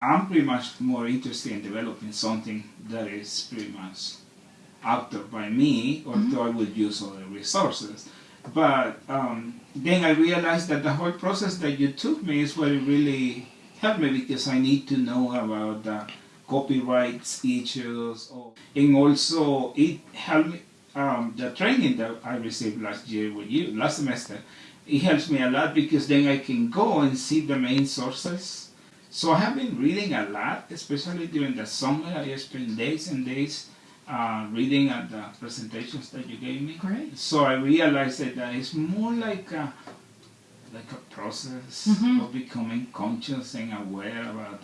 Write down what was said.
I'm pretty much more interested in developing something that is pretty much authored by me, although mm -hmm. I would use other resources. But um, then I realized that the whole process that you took me is what really helped me because I need to know about the copyrights issues. And also it helped me, um, the training that I received last year with you, last semester, it helps me a lot because then I can go and see the main sources. So I have been reading a lot, especially during the summer. I spent days and days uh, reading at the presentations that you gave me. Great. So I realized that, that it's more like a, like a process mm -hmm. of becoming conscious and aware about